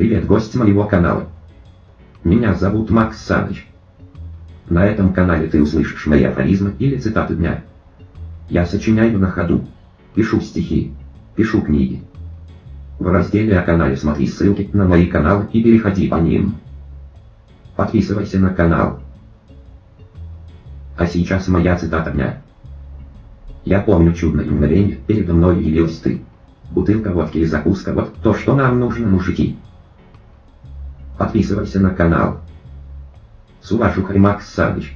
Привет, гость моего канала. Меня зовут Макс Саныч. На этом канале ты услышишь мои афоризмы или цитаты дня. Я сочиняю на ходу, пишу стихи, пишу книги. В разделе о канале смотри ссылки на мои каналы и переходи по ним. Подписывайся на канал. А сейчас моя цитата дня. Я помню чудное мгновение, передо мной явилась ты. Бутылка водки и закуска, вот то, что нам нужно, мужики. Подписывайся на канал. С уважухой Макс Саныч.